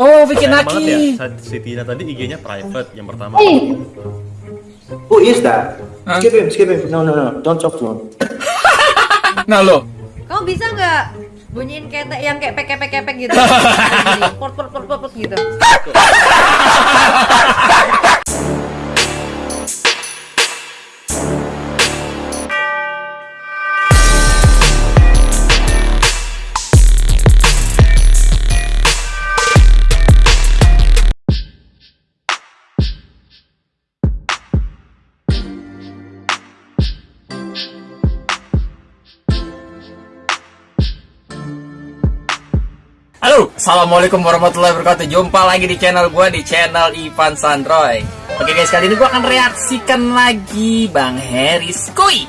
Oh, bikin ya, lagi. saat si Tina tadi IG-nya private yang pertama. Hey, Who is that? Huh? Skip him, skip him. No, no, no. Don't talk to him. Nah lo, kamu bisa nggak bunyiin ketek yang kayak pek-pek-pek gitu? Port port port port gitu. assalamualaikum warahmatullahi wabarakatuh. Jumpa lagi di channel gua di channel Ivan Sandroy. Oke guys, kali ini gua akan reaksikan lagi Bang Harry Skui.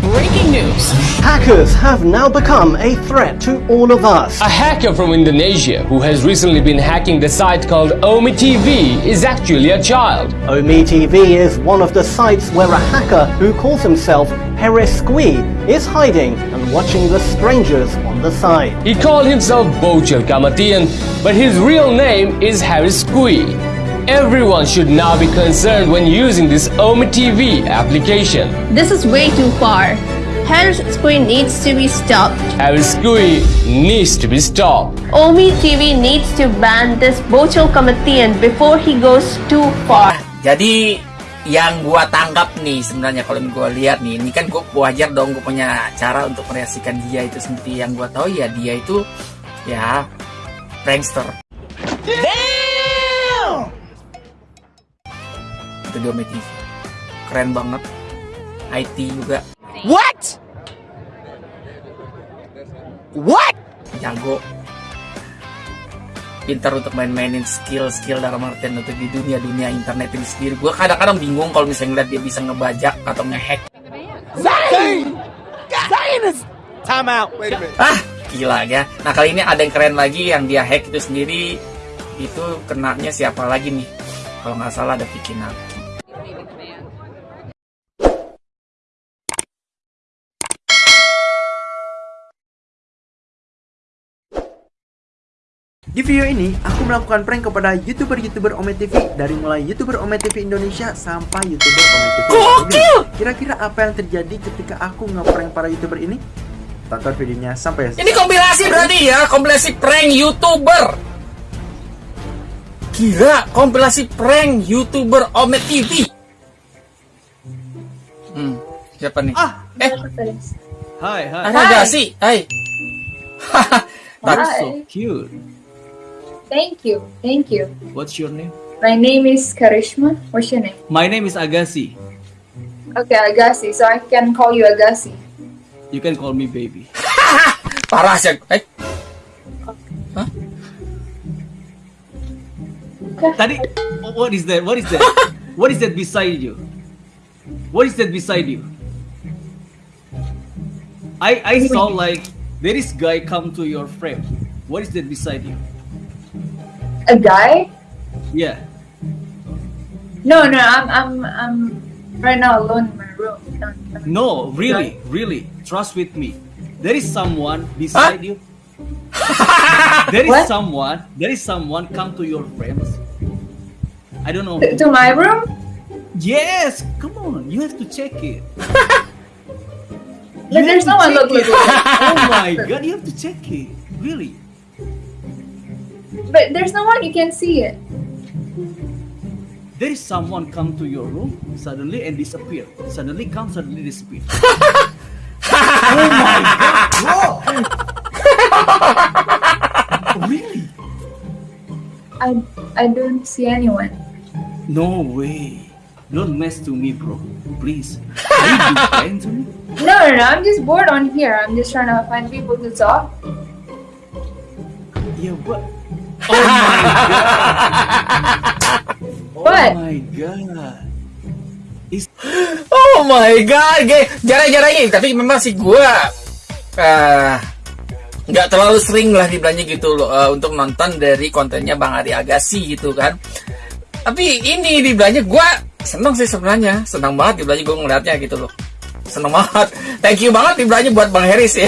Breaking news. Hackers have now become a threat to all of us. A hacker from Indonesia who has recently been hacking the site called Omi TV is actually a child. Omi TV is one of the sites where a hacker who calls himself Harris Squee is hiding watching the strangers on the side. He called himself Bojel Kamatian, but his real name is Harris Kui. Everyone should now be concerned when using this Omi TV application. This is way too far. Harris Square needs to be stopped. Harris Kui needs to be stopped. Omi TV needs to ban this Bochel Kamatian before he goes too far. Jadi yang gua tangkap nih sebenarnya kalau gua lihat nih, ini kan gua wajar dong gua punya cara untuk mereaksikan dia itu sendiri. Yang gua tahu ya dia itu ya prankster. Itu TV. Keren banget. IT juga. What? What? jago pintar untuk main-mainin skill-skill dalam artian untuk di dunia-dunia internet ini sendiri. Gue kadang-kadang bingung kalau misalnya ngeliat dia bisa ngebajak atau ngehack. Ah gila ya. Nah kali ini ada yang keren lagi yang dia hack itu sendiri. Itu kenanya siapa lagi nih? Kalau nggak salah ada Vicky Naki Di video ini, aku melakukan prank kepada YouTuber-YouTuber Ome TV dari mulai YouTuber Ome TV Indonesia sampai YouTuber Ome TV. Gokil! Kira-kira apa yang terjadi ketika aku ngeprank para YouTuber ini? Tonton videonya sampai Ini kompilasi berarti ya, kompilasi prank YouTuber. Gila, kompilasi prank YouTuber Omet TV. Hmm, siapa nih? Ah, eh, Hai, hai. ada gak sih? Hai. You're so cute. Thank you, thank you. What's your name? My name is Karishma. What's your name? My name is Agassi. Okay, Agassi. So I can call you Agassi. You can call me baby. Parah sih. Eh, Huh? Tadi, what is that? What is that? What is that beside you? What is that beside you? I I saw like there is guy come to your frame. What is that beside you? A guy? Yeah. No, no. I'm, I'm, I'm right now alone in my room. No, really, really. Trust with me. There is someone beside you. there is What? someone. There is someone come to your frames. I don't know. To, to my room? Yes, come on. You have to check it. There's no one. Look, look, look. oh my god, you have to check it. Really? But there's no one. You can see it. There is someone come to your room suddenly and disappear. Suddenly come, suddenly disappear. oh my god, really? I, I don't see anyone. No way. Don't mess to me, bro. Please. Are you to me? No, no, no. I'm just bored on here. I'm just trying to find people to talk. Yeah, but. Oh my god. What? Oh my god. Is oh my god, ge- jarang-jarang ini. Tapi memang sih gua eh, nggak terlalu sering lah dibilangnya gitu loh eh, untuk nonton dari kontennya Bang Ari Agassi gitu kan. Tapi ini dibilangnya gua seneng sih sebenarnya, senang banget dibilangnya gua ngeliatnya gitu loh. Seneng banget. Thank you banget tiblanya buat Bang Heris ya.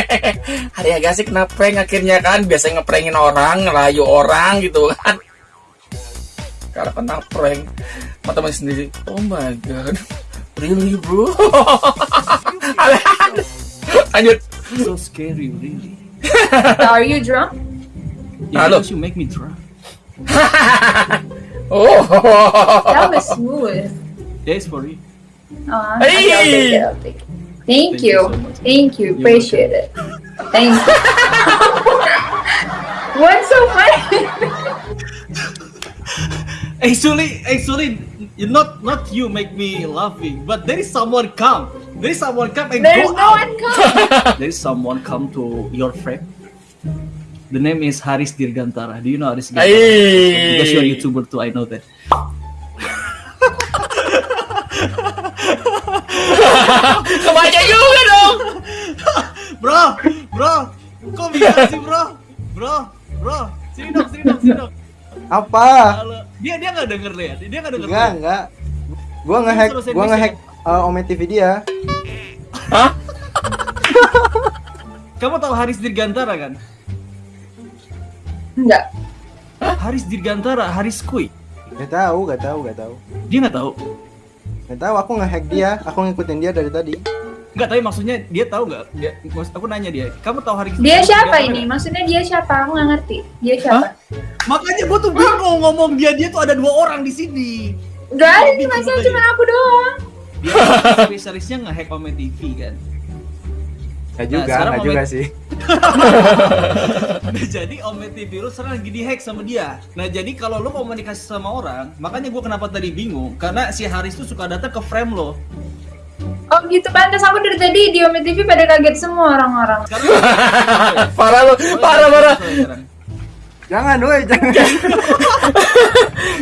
Hari Agassi kena prank akhirnya kan. Biasanya ngeprengin orang, ngelayu orang gitu kan. Karena kena prank sama teman sendiri. Oh my god. Really bro? Lanjut. So scary, really. Are you drunk? Yeah, Halo. because you make me drunk. Oh. That was smooth. Yes, for you. Uh, Hey! okay, I'll take it. I'll take it. Thank, Thank you you. so much. Thank you. You're Appreciate it. Thank you. What's so funny? Actually, actually, you- not not you make me laughing, but there is someone come. There is someone come and There's go no out. one coming. There is someone come to your friend. The name is Haris Dirgantara. Do you know Haris Dirgantara? Hey. Because you're a YouTuber too, I know that. Kebaca juga dong. Bro, bro, kok bisa sih bro? Bro, bro, sini dong, sini dong, sini dong. Apa? Halo. Dia dia nggak denger lihat, dia nggak denger. Enggak, enggak. Gua ngehack, gua ngehack uh, Ome TV dia. Hah? Kamu tahu Haris Dirgantara kan? Enggak. Haris Dirgantara, Haris Kui. Gak tahu, gak tahu, gak tahu. Dia nggak tahu. Gak tahu, aku ngehack dia, aku ngikutin dia dari tadi. Nggak tapi maksudnya dia tahu nggak? Dia, maksud aku nanya dia. Kamu tahu Haris? Dia siapa Dirgantara ini? nggak? Maksudnya dia siapa? Aku nggak ngerti. Dia siapa? Makanya gua tuh bingung ngomong dia dia tuh ada dua orang di sini. Gak ada makanya. cuma aku doang. Dia spesialisnya nge-hack Ome TV kan. Gak Nah, juga, sekarang gak juga sih. Nah, jadi Ome TV lu sekarang lagi di-hack sama dia. Nah, jadi kalau lu komunikasi sama orang, makanya gua kenapa tadi bingung karena si Haris tuh suka datang ke frame lo. Oh gitu, pantas aku dari tadi di Ome TV pada kaget semua orang-orang. Parah lu, parah parah. Jangan, woi, jangan.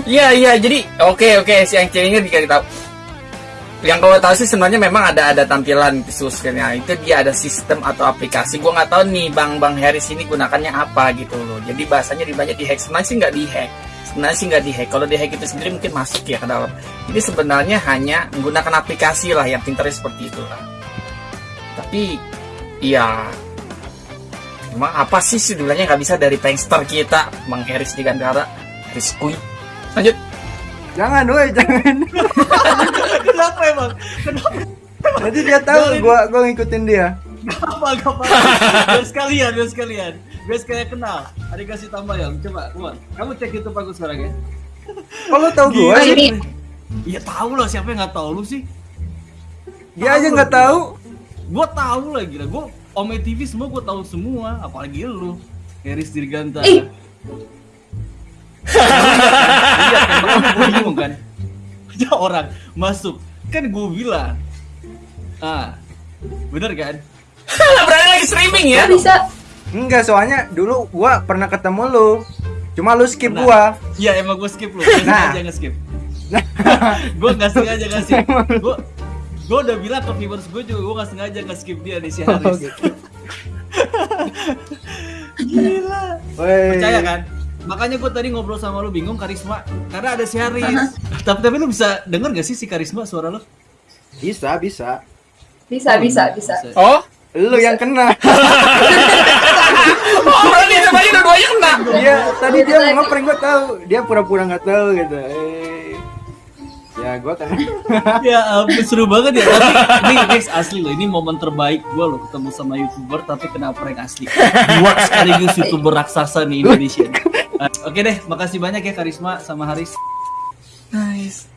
Iya iya jadi oke oke si yang ceweknya dikasih tahu. Yang gue tahu sih sebenarnya memang ada ada tampilan ya. Itu dia ada sistem atau aplikasi. Gue nggak tahu nih bang bang Harris ini gunakannya apa gitu loh. Jadi bahasanya di banyak di hack. Sebenarnya sih nggak di hack. Sebenarnya sih nggak di hack. Kalau di hack itu sendiri mungkin masuk ya ke dalam. Jadi sebenarnya hanya menggunakan aplikasi lah yang pinternya seperti itu lah. Tapi ya Emang apa sih sebenarnya nggak bisa dari prankster kita Bang Harris di Gandara Harris Kui Lanjut Jangan, woi, jangan. Kenapa emang? Kenapa? Nanti dia tahu gua gua ngikutin dia. Apa apa? Biar sekalian, biar sekalian. Biar sekalian kenal. Ada kasih tambah yang coba, Umar. Kamu cek YouTube aku sekarang ya. Kalau tahu gua sih. Iya tahu lah siapa yang nggak tahu lu sih. dia aja nggak tahu. Gua tahu lah gila. Gua Ome TV semua gua tahu semua, apalagi lu. Heris Dirgantara. Ih. Iya kan, gua bingung kan. Ada orang masuk, kan gua bilang. Ah, bener kan? Berani lagi streaming ya bisa? Enggak, soalnya dulu gua pernah ketemu lu. Cuma lu skip Pernah. gua. Iya emang gue skip lu, gue Nah. sengaja nge-skip Gue gak sengaja nge-skip Gue gue udah bilang ke viewers gue juga gue gak sengaja nge-skip dia nih si Haris Oh, gitu. Gila Woi. Percaya kan? Makanya gue tadi ngobrol sama lu bingung Karisma Karena ada si Haris Tapi tapi lu bisa denger gak sih si Karisma suara lu? Bisa, bisa. Bisa, bisa, bisa. Oh Lu yang kena. Oh berarti semuanya dua-duanya kena Dia tadi dia mau ngeprank gua tahu. Dia pura-pura nggak tahu gitu. Eh. Ya gua kena. ya ampun seru banget ya Tapi ini guys asli loh Ini momen terbaik gue loh ketemu sama youtuber Tapi kena prank asli Buat sekaligus youtuber raksasa nih Indonesia Eh, Oke deh makasih banyak ya Karisma sama Haris Nice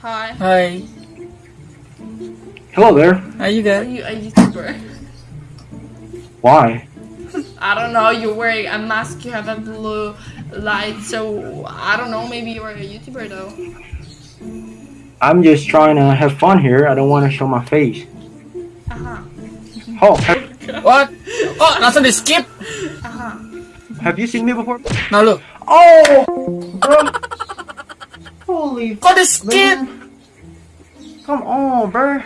Hi. Hai Hello there. Are juga you a YouTuber? Why? I don't know. You're wearing a mask. You have a blue light. So I don't know. Maybe you're a YouTuber though. I'm just trying to have fun here. I don't want to show my face. Uh huh. Oh, What? Oh langsung di skip Uh huh. Have you seen me before? Nah lu Oh, bro. Holy Kok di skip? Come on, bro.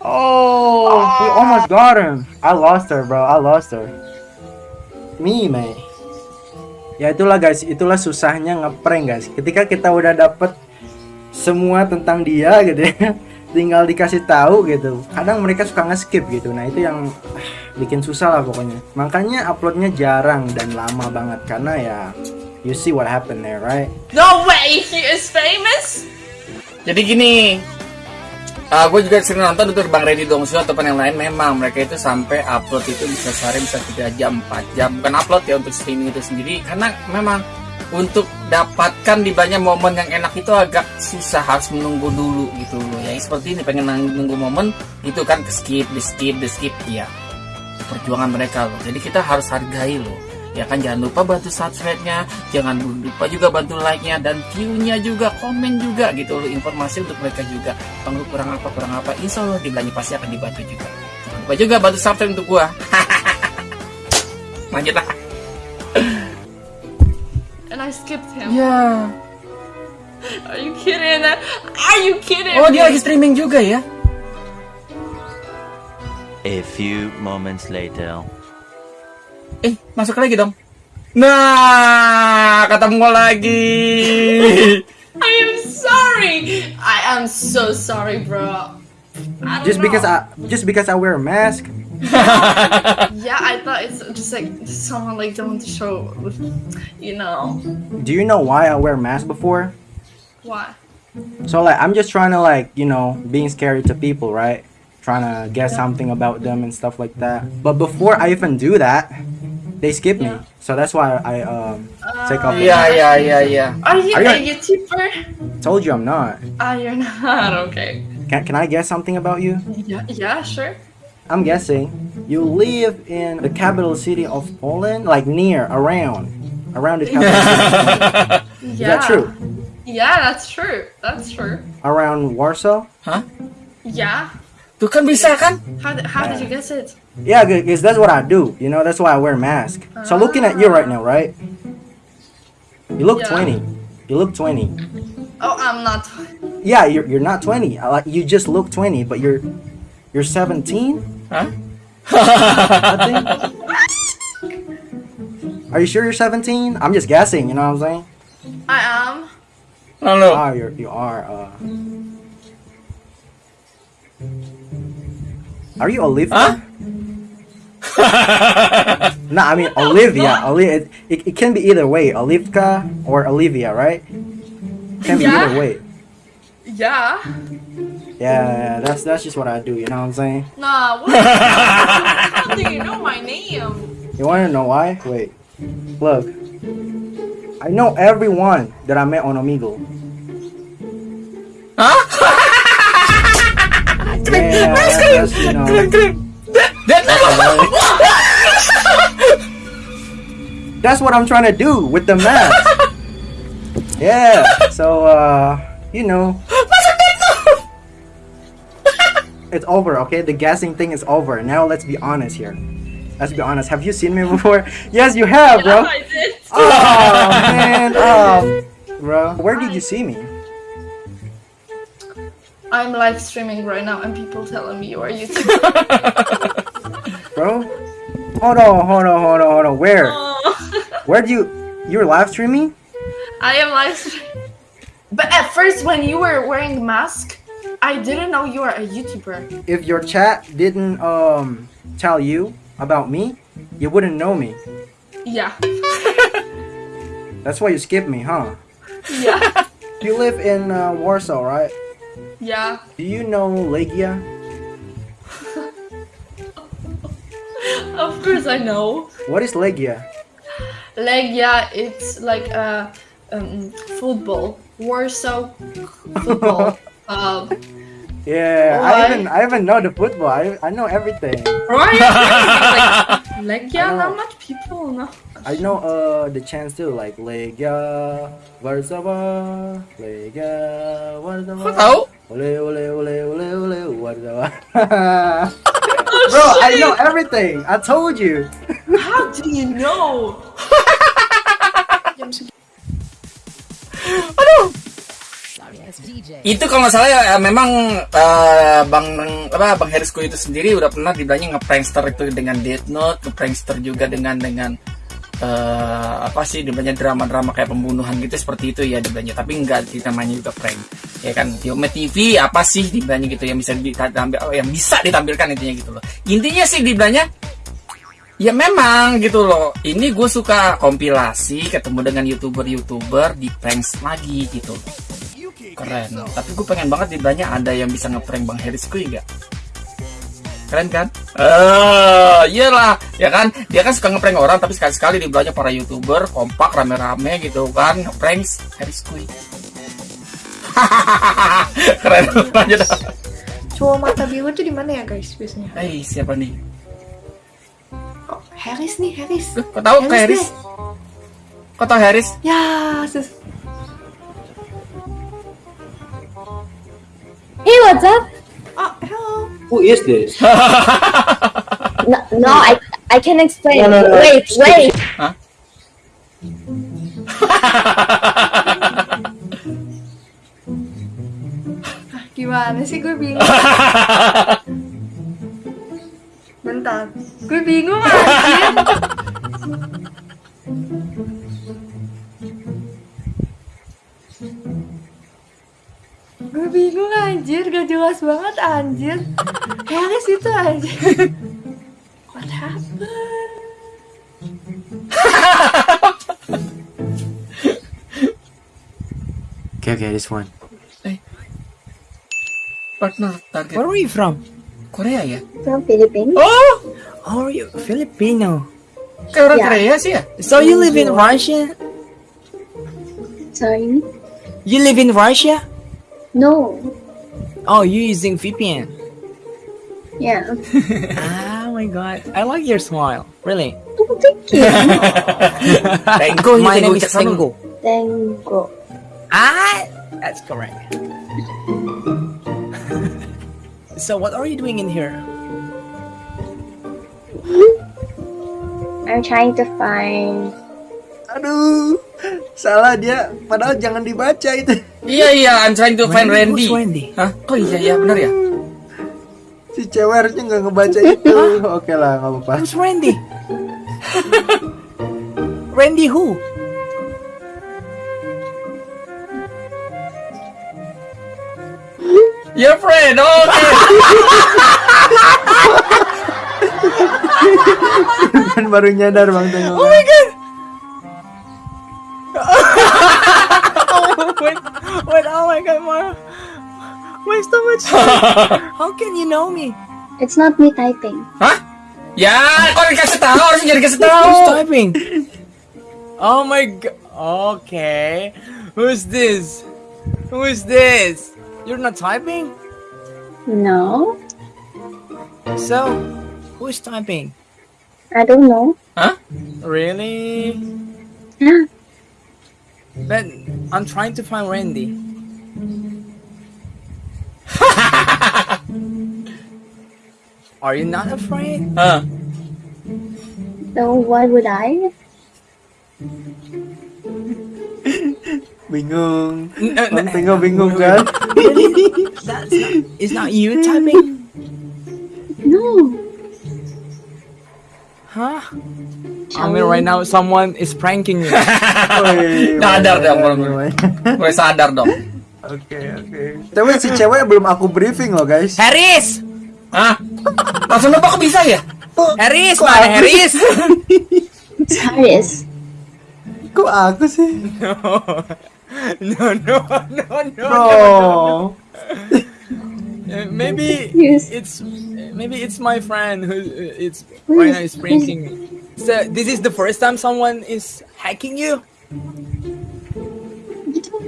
Oh, we almost got him. I lost her, bro. I lost her. Me, man. Ya itulah guys, itulah susahnya ngeprank guys. Ketika kita udah dapet semua tentang dia gitu ya tinggal dikasih tahu gitu. Kadang mereka suka nge-skip gitu. Nah itu yang ah, bikin susah lah pokoknya. Makanya uploadnya jarang dan lama banget. Karena ya you see what happened there right? No way, he is famous? Jadi gini, uh, gue juga sering nonton untuk Bang Reddy Dongsu ataupun yang lain. Memang mereka itu sampai upload itu bisa sehari bisa 3 jam 4 jam. Bukan upload ya untuk streaming itu sendiri. Karena memang untuk dapatkan di banyak momen yang enak itu agak susah harus menunggu dulu gitu ya seperti ini pengen nunggu momen itu kan ke skip di skip di skip ya perjuangan mereka loh. Jadi kita harus hargai loh. Ya kan jangan lupa bantu subscribe-nya jangan lupa juga bantu like-nya dan view-nya juga komen juga gitu loh. Informasi untuk mereka juga. Lu kurang apa kurang apa insya Allah di belanja pasti akan dibantu juga. Jangan lupa juga bantu subscribe untuk gua. Lanjut lah And I skipped him. ya Are you kidding? Are you kidding? oh dia lagi streaming juga ya A few moments later. eh masuk lagi dong nah ketemu lagi I am sorry. I am so sorry, bro. I don't just know. because I just because I wear a mask Yeah, I thought it's just like someone like don't want to show, you know, do you know why I wear a mask before why? So like I'm just trying to like you know being scary to people, right? Trying to get something about them and stuff like that. But before I even do that, they skip me. So that's why I um take off. the Iya mask. yeah. iya iya. Are you Are you- a YouTuber? Told you I'm not. Ah, you're not. Okay. Can can I guess something about you? Yeah, yeah, sure. I'm guessing you live in the capital city of Poland, like near, around, around the capital city. of Poland. Is Yeah. that true? Yeah, that's true. That's true. Around Warsaw? Huh? Yeah. Tuh kan bisa kan? How did, how did you guess it? Yeah, because that's what I do. You know, that's why I wear a mask. So looking at you right now, right? You look Yeah. 20. You look 20. Oh, I'm not. Yeah, you're, you're not 20. Like you just look 20, but you're you're 17. Hah? I. Are you sure you're 17? I'm just guessing. You know what I'm saying? I am. Lalu. Ah, you're you are. Uh... Are you Olivia? no, I mean Olivia. Olivia. It, it, it can be either way, Olivka or Olivia, right? Can be Yeah. either way. Yeah. Yeah, that's that's just what I do. You know what I'm saying? Nah. What? how do you know my name? You want to know why? Wait, look. I know everyone that I met on Omegle. Hah? Yeah, that's, you know. Keren keren. Dan That's what I'm trying to do with the mask. yeah. So uh, you know, it's over. Okay, the guessing thing is over. Now let's be honest here. Let's be honest. Have you seen me before? yes, you have, bro. I did. Oh man, oh, bro. Where did you see me? I'm live streaming right now, and people telling me you are YouTube. bro. Hold on, hold on, hold on, hold on. Where? Oh. Where do you? You're live streaming? I am live streaming. But at first, when you were wearing mask, I didn't know you were a YouTuber. If your chat didn't um tell you about me, you wouldn't know me. Yeah. That's why you skipped me, huh? Yeah. You live in uh, Warsaw, right? Yeah. Do you know Legia? Of course I know. What is Legia? Legia, it's like a um, football. Warsaw football. Um, Yeah, Why? I even I even know the football. I, I know everything. right? like, Legia, not much people know. I know uh the chants too, like Legia, Warsaw, Legia, Warsaw. Kok tahu? Ole ole ole ole ole Warsaw. Bro, I know everything. I told you. How do you know? itu kalau nggak salah ya eh, memang eh, bang apa bang Herisku itu sendiri udah pernah dibilangnya ngeprankster itu dengan Death Note, ngeprankster juga dengan dengan eh apa sih dibilangnya drama-drama kayak pembunuhan gitu seperti itu ya dibilangnya. Tapi enggak sih namanya juga prank ya kan? Yome TV apa sih dibilangnya gitu yang bisa ditampil oh, yang bisa ditampilkan intinya gitu loh. Intinya sih dibilangnya ya memang gitu loh. Ini gue suka kompilasi ketemu dengan youtuber-youtuber di pranks lagi gitu keren tapi gue pengen banget dibilangnya ada yang bisa ngeprank bang Harris Kui nggak keren kan? Eh, iyalah, ya kan? Dia kan suka ngeprank orang, tapi sekali-sekali dibilangnya para youtuber kompak rame-rame gitu kan, ngeprank Harris Kui. keren aja dah. Cowok mata biru tuh di mana ya guys biasanya? Hei, siapa nih? Harris nih, Harris. Kau tahu Harris? deh. Kau tahu Harris? Ya, sus. Hey, what's up? Oh, hello. Who is this? No, no I I can explain. No, no, no. Wait, wait. Hah? Ah, Gimana sih gue bingung. Bentar. Gue bingung anjir. Gue bingung anjir, gak jelas banget anjir. Harris itu anjir. What happened? Okay, okay, this one. Partner target. Where are you from? Korea ya? From Philippines. Oh, Oh, you Filipino. kayak orang Ya. Korea sih ya? So you live in Russia? Sorry. You live in Russia? No. Oh, you using VPN? Yeah. oh my god, I like your smile. Really? Thank Tenggo, My Tenggo name is Jackson. Tengo. Tengo. Ah, that's correct. so what are you doing in here? I'm trying to find. Aduh, salah dia. Padahal jangan dibaca itu. Iya iya, I'm trying to find Randy, Randy. Hah? Oh iya iya, benar ya? Si cewek harusnya nggak ngebaca itu. Oke lah, nggak apa-apa. Who's Randy? Randy who? Your friend, oke. kan baru nyadar bang Tengok. Oh my god. Wait, wait, oh my god, Mara. so much? How can you know me? It's not me typing. Hah? Ya, kok dikasih tahu? Harusnya jadi kasih tahu. Who's typing? Oh my god. Okay. Who's this? Who is this? You're not typing? No. So, who's typing? I don't know. Huh? Really? Yeah. But I'm trying to find Randy. Are you not afraid? Hah? So why would I? Bingung. Bang Tengok bingung kan? That's not, it's not you typing? No. Huh? I mean, right now someone is pranking you. Sadar dong, mulai, mulai sadar dong. Oke oke. Tapi si cewek belum aku briefing loh guys. Harris! Hah? Langsung nebak bisa ya? Harris, Kok mana Harris? Harris. Kok aku sih? no, no, no, no, no. No. Uh, maybe Yes. it's maybe it's my friend who uh, it's right now is pranking me. So this is the first time someone is hacking you.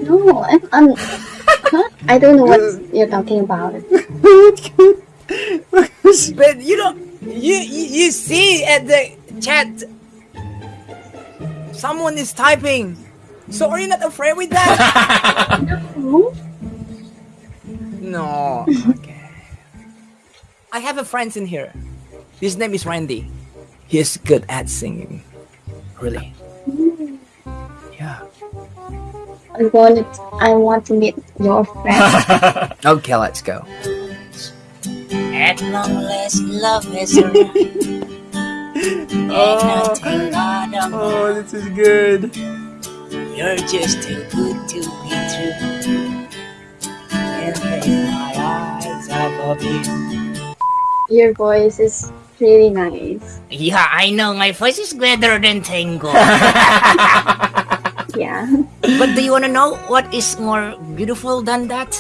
No, I'm. I'm? I don't know what you're talking about. But you don't you you, you see at the chat someone is typing. So are you not afraid with that? No. no. Okay. I have a friend in here. His name is Randy. He's good at singing. Really. Mm. Yeah. I want. I want to meet your friend. Okay, let's go. At long last, love has arrived. Oh, oh, this is good. You're just too good to be true. Can't my eyes off of you. Your voice is really nice. Yeah, I know my voice is better than tango. Yeah. but do you wanna know what is more beautiful than that?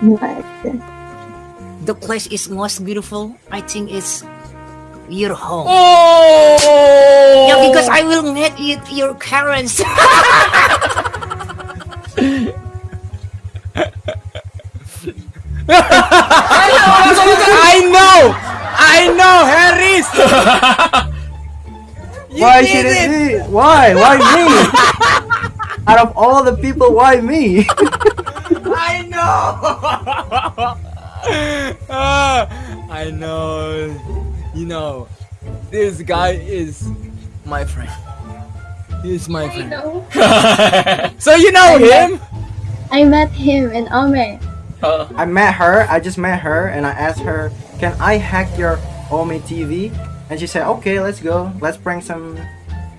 But The place is most beautiful. I think it's your home. Oh. Yeah, because I will meet you, your parents. I know, I know, Harris. why should it it. be? Why? Why me? Out of all the people, why me? I know. Ah, I know. You know, this guy is my friend. He's my friend. So you know I met- him? I met him in Ome. I met her. I just met her, and I asked her, "Can I hack your Omi TV?" And she said, "Okay, let's go. Let's bring some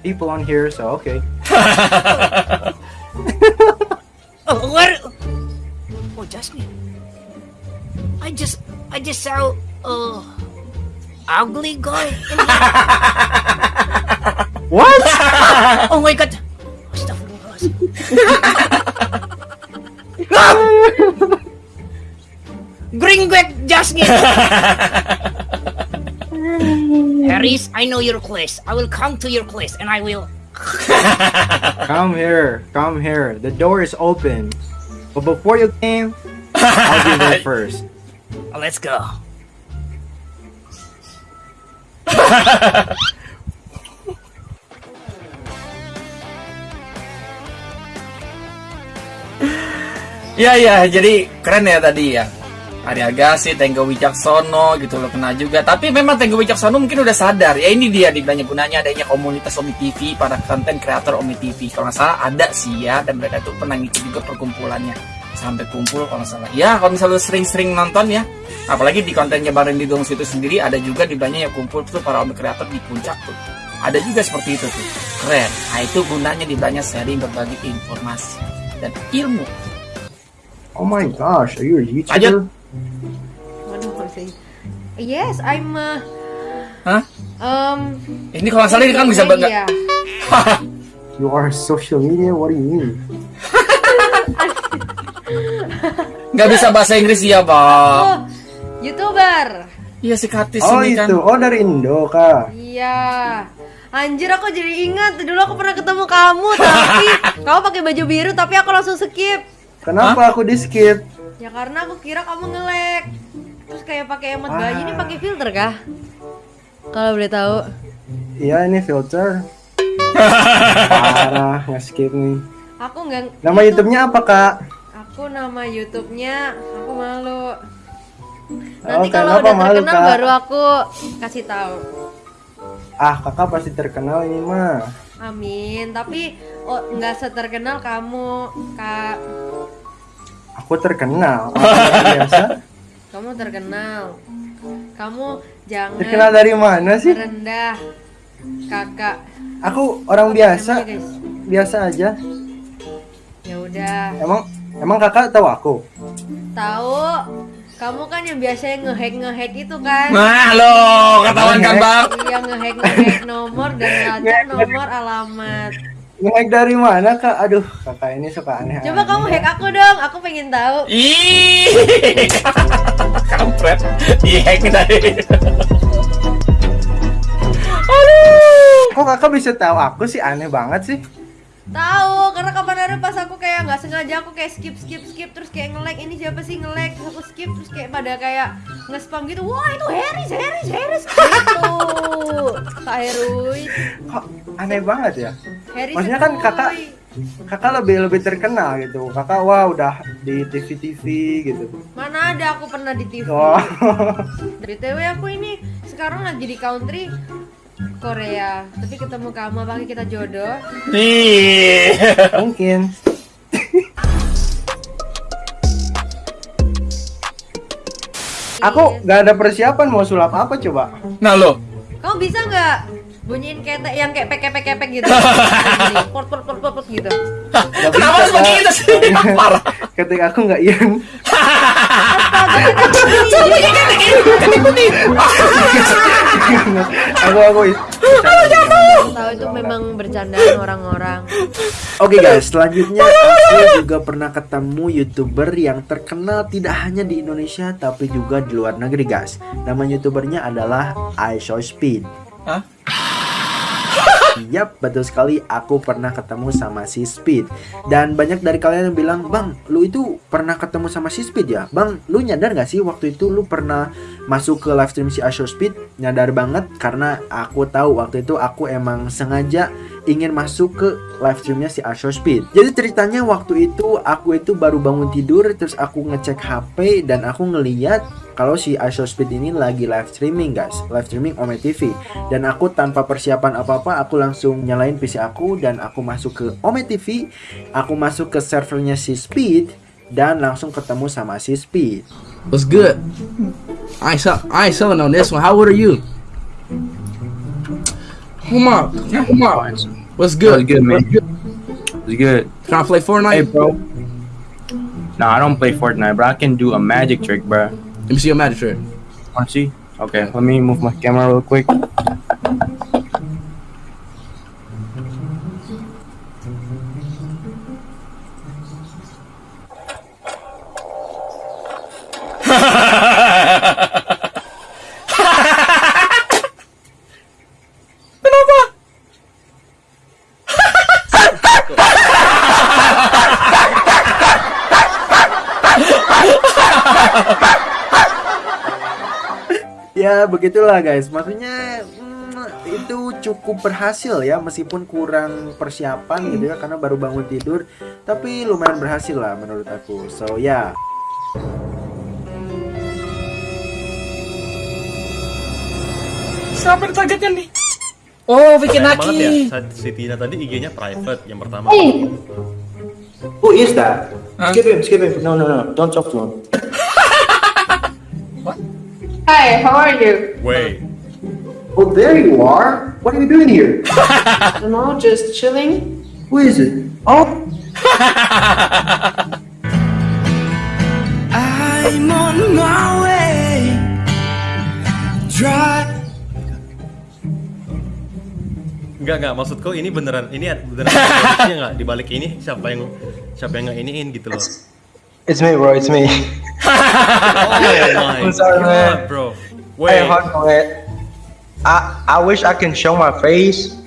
people on here." So okay. Oh, what? Oh, Jasmine. I just, I just saw uh, ugly guy. What? oh my god. Bring back Jasmine. Harris, I know your place. I will come to your place and I will. Come here. Come here. The door is open. But before you came, I'll be there first. Let's go. Ya ya, jadi keren ya tadi ya. Ari Agassi, Tenggo Wicaksono gitu loh kena juga. Tapi memang Tenggo Wicaksono mungkin udah sadar. Ya ini dia dibilangnya gunanya adanya komunitas Omi TV, para konten kreator Omi TV. Kalau nggak salah ada sih ya, dan mereka tuh pernah ngikut juga perkumpulannya. Sampai kumpul kalau nggak salah. Ya kalau misalnya sering-sering nonton ya, apalagi di kontennya Bareng di Dong itu sendiri ada juga di banyak yang kumpul tuh para Omi kreator di puncak tuh. Ada juga seperti itu tuh. Keren. Nah itu gunanya di banyak sharing berbagi informasi dan ilmu. Oh my gosh, are you a YouTuber? Lanjut. Waduh, Yes, I'm uh, Hah? um Ini kalau salah ini kan bisa banget. You are social media? What do you mean? Nggak bisa bahasa Inggris ya, Bob. Oh, YouTuber. Iya si Katis Oh ini kan. itu, oh dari Indo kak. Iya. Anjir aku jadi ingat dulu aku pernah ketemu kamu tapi kamu pakai baju biru tapi aku langsung skip. Kenapa aku di skip? Ya karena aku kira kamu nge-lag. Terus kayak pakai emot bayi ini pakai filter kah? Kalau boleh tahu. Iya ini filter. Parah nge-skip nih. Aku nggak Nama YouTube-nya apa kak? Aku nama YouTube-nya aku malu. Oh, Nanti kalau kenapa udah malu, terkenal Kak? baru aku kasih tahu. Ah kakak pasti terkenal ini mah. Amin. Tapi oh, nggak seterkenal kamu, Kak. Aku terkenal. Orang biasa. Kamu terkenal. Kamu jangan Terkenal dari mana sih? Rendah. Kakak. Aku orang biasa. Namanya, guys. Biasa aja. Ya udah. Emang emang kakak tahu aku? Tahu. Kamu kan yang biasanya ngehack ngehack itu kan? Nah, lo ketahuan kan, Bang? Iya ngehack ngehack nomor dan ngelacak nomor alamat. Nge-hack dari mana kak? Aduh kakak ini suka aneh. Coba kamu hack aku dong, aku pengen tahu. Ih, kampret. Dihack tadi. Kok kakak bisa tahu aku sih aneh banget sih? Tahu, karena kemarin pas aku kayak nggak sengaja aku kayak skip skip skip terus kayak nge-lag ini siapa sih nge-lag terus aku skip terus kayak pada kayak nge-spam gitu. Wah, itu Harris, Harris, Harris. Gitu. Kak Heruy. Kok aneh banget ya? Harris Maksudnya kan kakak kakak lebih lebih terkenal gitu. Kakak wah udah di TV TV gitu. Mana ada aku pernah di TV. Wah. BTW aku ini sekarang lagi di country Korea, tapi ketemu kamu apakah kita jodoh? Nih. Mungkin. Aku nggak ada persiapan mau sulap apa coba? Nah lo, Kamu bisa nggak bunyiin ketek yang kayak pek-pek-pek gitu? Gini, Port port port port port gitu. Kenapa harus Kak. begitu sih? Parah. Ketika aku nggak yang bunyi ketek ini, aku aku Tahu itu memang bercandaan orang-orang. Oke guys, selanjutnya aku juga pernah ketemu youtuber yang terkenal tidak hanya di Indonesia tapi juga di luar negeri guys. Nama youtubernya adalah iShowSpeed. Hah? Yap, betul sekali. Aku pernah ketemu sama si Speed. Dan banyak dari kalian yang bilang, Bang, lu itu pernah ketemu sama si Speed ya? Bang, lu nyadar gak sih waktu itu lu pernah masuk ke live stream si Asho Speed? Nyadar banget karena aku tahu waktu itu aku emang sengaja ingin masuk ke live streamnya si Asho Speed. Jadi ceritanya waktu itu aku itu baru bangun tidur terus aku ngecek HP dan aku ngeliat kalau si Asho Speed ini lagi live streaming guys, live streaming Ome TV. Dan aku tanpa persiapan apa-apa aku langsung nyalain PC aku dan aku masuk ke Ome TV, aku masuk ke servernya si Speed dan langsung ketemu sama si Speed. What's good? I sell- I selling on this one. How old are you? Come on, come on. What's good? What's good, man? It's good. Can I play Fortnite? Hey, bro. No, I don't play Fortnite, bro. I can do a magic trick, bro. Let me see your magic trick. Want to see? Okay, let me move my camera real quick. Begitulah guys. Maksudnya mm, itu cukup berhasil ya meskipun kurang persiapan gitu ya karena baru bangun tidur. Tapi lumayan berhasil lah menurut aku. So ya. Siapa yang targetnya nih? Oh, bikin Sayang banget ya, si Tina tadi IG-nya private yang pertama. Hey. who is that skip him skip him. No no no. Don't talk to him Hi, how are you? Wait. oh there you are what are you doing here I don't know, just chilling. who is it oh I'm on my way. Drive. Enggak enggak maksudku ini beneran ini beneran enggak di balik ini siapa yang siapa yang ngeiniin gitu loh. It's me, bro. It's me. Oh my I'm sorry, God, man. bro. Hey, Wait. hold on, man. I I wish I can show my face,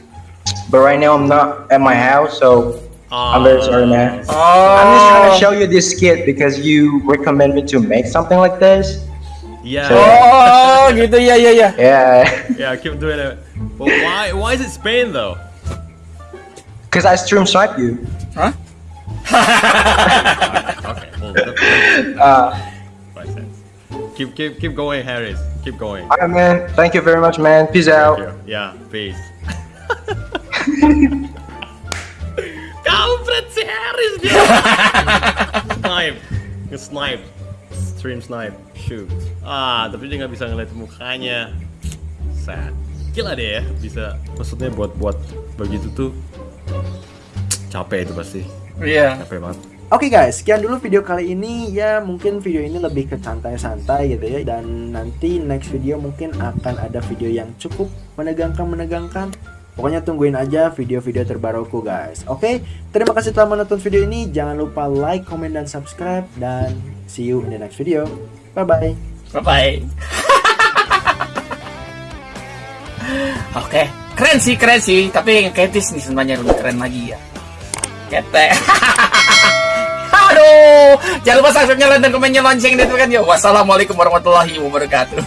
but right now I'm not at my house, so I'm very sorry, man. Ah. I'm just trying to ah. show you this skit because you recommend me to make something like this. Yeah. Oh, gitu ya ya ya. Yeah, Yeah, keep doing it. But why why is it Spain though? because I stream snipe you. Huh? Uh, sense. Keep keep keep going, Harris. Keep going. alright, man. Thank you very much, man. Peace out. Thank you. Yeah, peace. Kampret si Harris dia. snipe, nge-snipe, stream snipe, shoot. Ah, tapi dia nggak bisa ngeliat mukanya. Sad. Gila deh ya, bisa. Maksudnya buat buat begitu tuh capek itu pasti. Iya. Capek banget. Oke guys, sekian dulu video kali ini ya mungkin video ini lebih ke santai-santai gitu ya dan nanti next video mungkin akan ada video yang cukup menegangkan-menegangkan. Pokoknya tungguin aja video-video terbaruku guys. Oke, terima kasih telah menonton video ini. Jangan lupa like, comment, dan subscribe dan see you in the next video. Bye bye. Bye bye. Oke, keren sih, keren sih. Tapi yang Ketis nih sebenarnya lebih keren lagi ya. Ketek. Aduh, jangan lupa subscribe, like, dan komennya lonceng itu kan ya. Wassalamualaikum warahmatullahi wabarakatuh.